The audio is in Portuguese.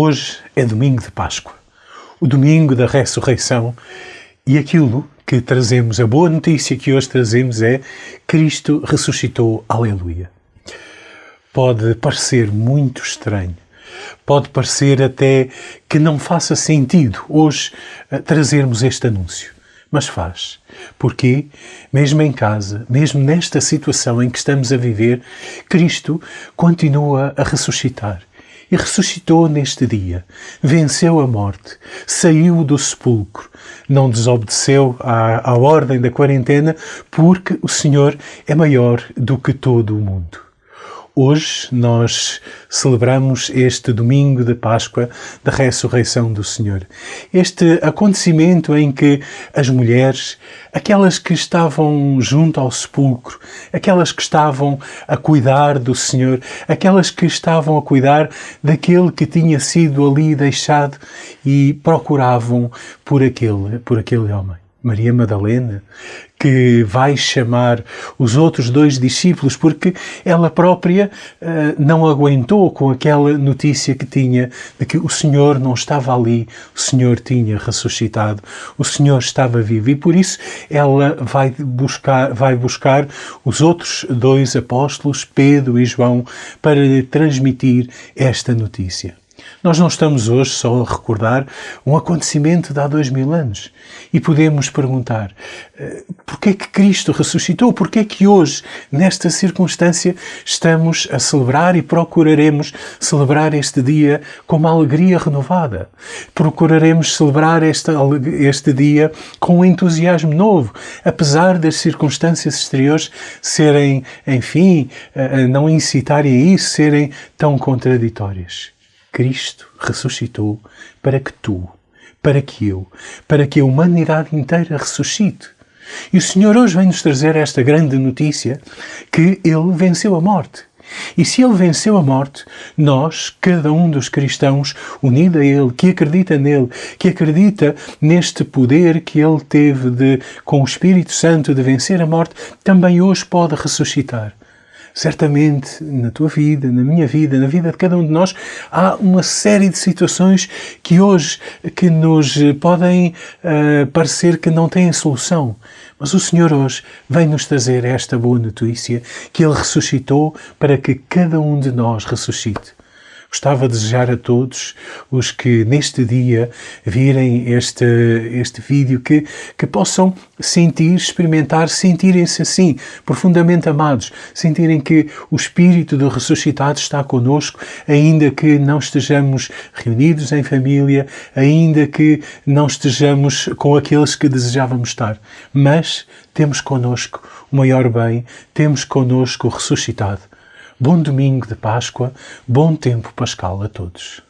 Hoje é domingo de Páscoa, o domingo da ressurreição, e aquilo que trazemos, a boa notícia que hoje trazemos é Cristo ressuscitou, aleluia. Pode parecer muito estranho, pode parecer até que não faça sentido hoje eh, trazermos este anúncio. Mas faz. Porque, mesmo em casa, mesmo nesta situação em que estamos a viver, Cristo continua a ressuscitar e ressuscitou neste dia, venceu a morte, saiu do sepulcro, não desobedeceu à, à ordem da quarentena, porque o Senhor é maior do que todo o mundo. Hoje nós celebramos este domingo de Páscoa da ressurreição do Senhor. Este acontecimento em que as mulheres, aquelas que estavam junto ao sepulcro, aquelas que estavam a cuidar do Senhor, aquelas que estavam a cuidar daquele que tinha sido ali deixado e procuravam por aquele, por aquele homem. Maria Madalena, que vai chamar os outros dois discípulos porque ela própria uh, não aguentou com aquela notícia que tinha de que o Senhor não estava ali, o Senhor tinha ressuscitado, o Senhor estava vivo e por isso ela vai buscar, vai buscar os outros dois apóstolos, Pedro e João, para lhe transmitir esta notícia. Nós não estamos hoje só a recordar um acontecimento de há dois mil anos e podemos perguntar eh, porquê que Cristo ressuscitou? Porquê que hoje, nesta circunstância, estamos a celebrar e procuraremos celebrar este dia com uma alegria renovada? Procuraremos celebrar este, este dia com um entusiasmo novo, apesar das circunstâncias exteriores serem, enfim, eh, não incitarem a isso, serem tão contraditórias. Cristo ressuscitou para que tu, para que eu, para que a humanidade inteira ressuscite. E o Senhor hoje vem-nos trazer esta grande notícia que Ele venceu a morte. E se Ele venceu a morte, nós, cada um dos cristãos, unido a Ele, que acredita nele, que acredita neste poder que Ele teve de, com o Espírito Santo de vencer a morte, também hoje pode ressuscitar. Certamente na tua vida, na minha vida, na vida de cada um de nós, há uma série de situações que hoje que nos podem uh, parecer que não têm solução. Mas o Senhor hoje vem nos trazer esta boa notícia que Ele ressuscitou para que cada um de nós ressuscite. Gostava de desejar a todos os que neste dia virem este, este vídeo que, que possam sentir, experimentar, sentirem-se assim, profundamente amados, sentirem que o Espírito do ressuscitado está conosco, ainda que não estejamos reunidos em família, ainda que não estejamos com aqueles que desejávamos estar. Mas temos conosco o maior bem, temos conosco o ressuscitado. Bom domingo de Páscoa, bom tempo pascal a todos.